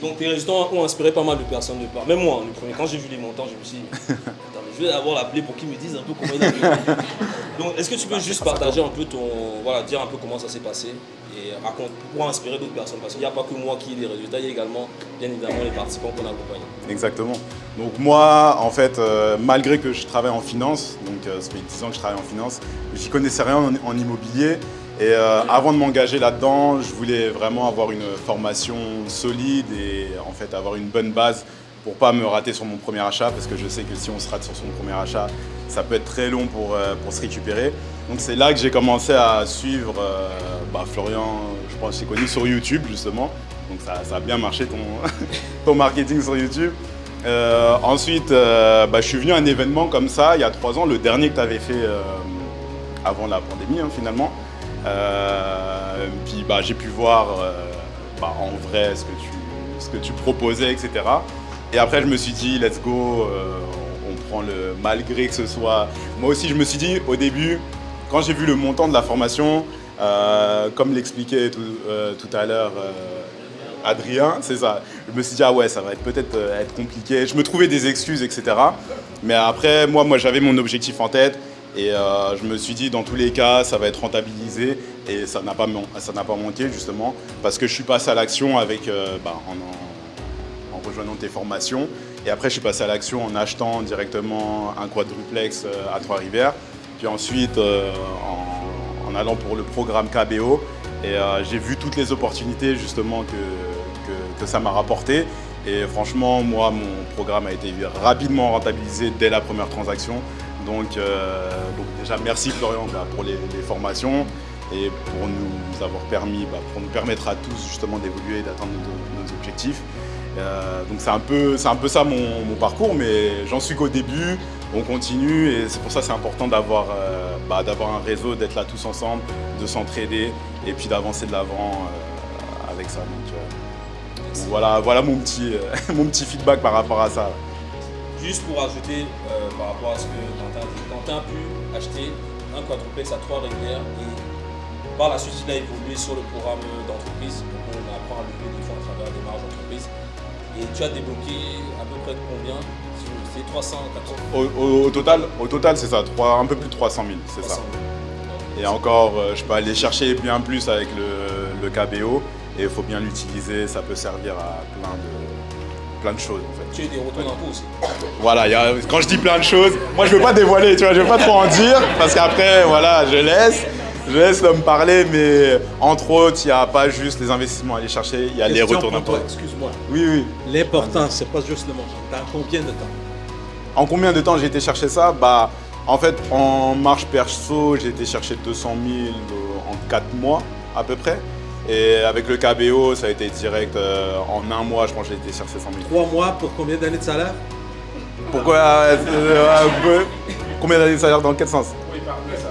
Donc tes résultats ont inspiré pas mal de personnes de part. Même moi, le premier, quand j'ai vu les montants, je me suis dit, je vais avoir l'appelé pour qu'il me dise un peu comment il a. Donc est-ce que tu peux bah, juste partager un peu ton. Voilà, dire un peu comment ça s'est passé et raconte pour inspirer d'autres personnes Parce qu'il n'y a pas que moi qui ai des résultats, il y a également, bien évidemment, les participants qu'on accompagne. Exactement. Donc moi, en fait, euh, malgré que je travaille en finance, donc euh, ça fait 10 ans que je travaille en finance, j'y connaissais rien en, en immobilier. Et euh, avant de m'engager là-dedans, je voulais vraiment avoir une formation solide et en fait avoir une bonne base pour pas me rater sur mon premier achat parce que je sais que si on se rate sur son premier achat, ça peut être très long pour, euh, pour se récupérer. Donc c'est là que j'ai commencé à suivre euh, bah, Florian, je pense que j'ai connu sur YouTube justement. Donc ça, a bien marché ton, ton marketing sur YouTube. ensuite, bah, je suis venu à un événement comme ça il y a trois ans, le dernier que tu avais fait avant la pandémie hein, finalement. Euh, puis bah, j'ai pu voir euh, bah, en vrai ce que, tu, ce que tu proposais, etc. Et après, je me suis dit, let's go, euh, on prend le malgré que ce soit. Moi aussi, je me suis dit au début, quand j'ai vu le montant de la formation, comme l'expliquait tout, tout, à l'heure Adrien, c'est ça. Je me suis dit, ah ouais, ça va peut-être être compliqué. Je me trouvais des excuses, etc. Mais après, moi, moi j'avais mon objectif en tête. Et euh, je me suis dit, dans tous les cas, ça va être rentabilisé et ça n'a pas, pas manqué justement parce que je suis passé à l'action euh, bah, en, rejoignant tes formations. Et après, je suis passé à l'action en achetant directement un quadruplex euh, à Trois-Rivières. Puis ensuite, en, allant pour le programme KBO. Et j'ai vu toutes les opportunités justement que, que ça m'a rapporté. Et franchement, moi, mon programme a été rapidement rentabilisé dès la première transaction. Euh, donc, déjà merci Florian bah, pour les, formations et pour nous avoir permis, bah, pour nous permettre à tous justement d'évoluer et d'atteindre nos, objectifs. Euh, donc c'est un, peu, un peu ça mon, parcours, mais j'en suis qu'au début, on continue et c'est pour ça c'est important d'avoir euh, bah, un réseau, d'être là tous ensemble, de s'entraider et puis d'avancer de l'avant avec ça. Donc, voilà, voilà mon, petit, mon petit feedback par rapport à ça. Juste pour ajouter euh, par rapport à ce que Quentin dit, Quentin a pu acheter un quadruplex à trois rivières et par la suite il a évolué sur le programme d'entreprise pour qu'on apprend à lever des fonds à travers des marges d'entreprise. Et tu as débloqué à peu près combien C'est 300, 400 au, total, au total c'est ça, un peu plus de 300 000, c'est ça. Et encore, euh, je peux aller chercher bien plus avec le, le KBO et il faut bien l'utiliser, ça peut servir à plein de, plein de choses en fait. Tu as des retours d'impôts aussi Voilà, quand je dis plein de choses, moi je veux pas dévoiler, tu vois, je veux pas trop en dire parce qu'après, voilà, je laisse. Je laisse l'homme parler, mais entre autres, il n'y a pas juste les investissements à aller chercher, il y a les retours d'impôts. Excuse-moi. Oui, oui. L'important, c'est pas juste le montant. Dans combien de temps? En combien de temps j'ai été chercher ça? Bah, en fait, en marche perso, j'ai été chercher 200 000 en 4 mois à peu près. Et avec le KBO, ça a été direct. Euh, en un mois, je pense que j'ai été chercher 100 000. Trois mois pour combien d'années de salaire? Pourquoi euh, euh, Combien d'années de salaire dans quel sens? Oui, ça.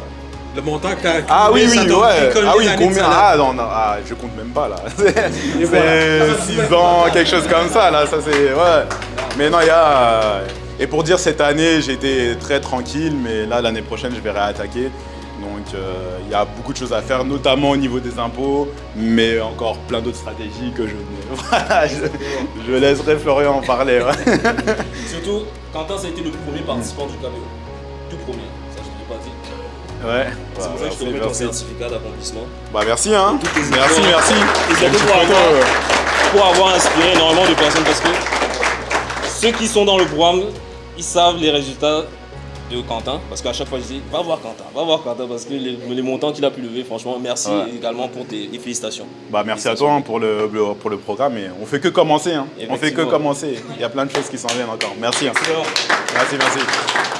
Le montant que tu as Ah oui, oui, ouais. Ah oui, combien? Ah non, non ah, je compte même pas là. c'est 6 ans, quelque chose comme ça là. Ça c'est. Ouais. Mais non, il y a. Et pour dire cette année, j'ai été très tranquille, mais là, l'année prochaine, je vais réattaquer. Donc euh, il y a beaucoup de choses à faire, notamment au niveau des impôts, mais encore plein d'autres stratégies que je ne... je, laisserai Florian en parler. Surtout, Quentin, ça a été le premier participant du KBO. Tout premier, ça je ne l'ai pas dit. Ouais. C'est pour ça que je te remets ton certificat d'accomplissement. Bah merci hein. Merci, merci. Et pour avoir, pour avoir inspiré énormément de personnes parce que ceux qui sont dans le programme, ils savent les résultats de Quentin, parce qu'à chaque fois je dis va voir Quentin, va voir Quentin, parce que les, montants qu'il a pu lever, franchement, merci également pour tes félicitations. Bah, merci à toi hein, pour, le, pour le programme, et on fait que commencer, hein. on fait que commencer, il y a plein de choses qui s'en viennent encore. Merci. Hein. Merci, merci.